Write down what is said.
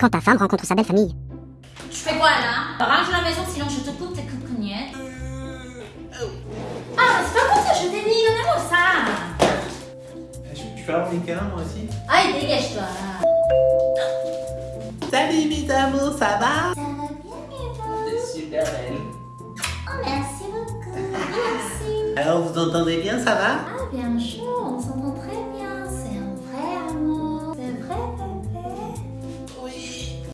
quand ta femme rencontre sa belle famille. Tu fais quoi là? Range la maison sinon je te coupe tes coucougnettes. Ah, c'est pas pour ça, je t'ai dit, donnez-moi ça Tu peux avoir des câlins moi aussi? Allez, dégage-toi. Salut mes amours, ça va? Ça va bien, Eva T'es super belle. Oh, merci beaucoup, merci. Alors vous entendez bien, ça va? Ah, bien chaud, on s'entend